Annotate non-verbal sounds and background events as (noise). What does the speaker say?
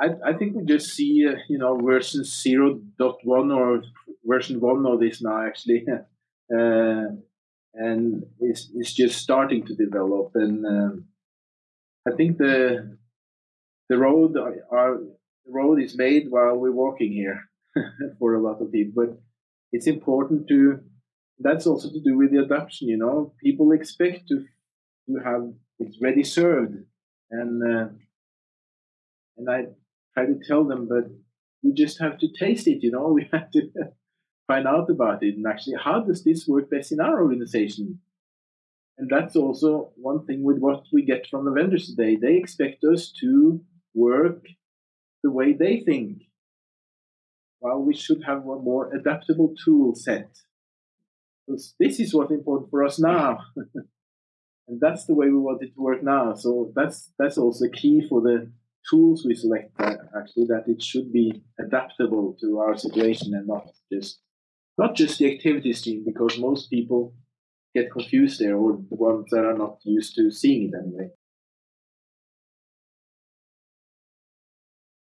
I, I think we just see, uh, you know, version 0.1 or version 1 of this now, actually. (laughs) uh, and it's, it's just starting to develop. And um, I think the the road are, the road is made while we're walking here (laughs) for a lot of people. But it's important to that's also to do with the adoption. You know, people expect to to have it ready served, and uh, and I try to tell them, but we just have to taste it. You know, (laughs) we have to find out about it and actually how does this work best in our organization. And that's also one thing with what we get from the vendors today. They expect us to work the way they think. While we should have a more adaptable tool set. Because this is what's important for us now. (laughs) and that's the way we want it to work now. So that's that's also key for the tools we select actually that it should be adaptable to our situation and not just not just the activity stream because most people get confused there or the ones that are not used to seeing it anyway.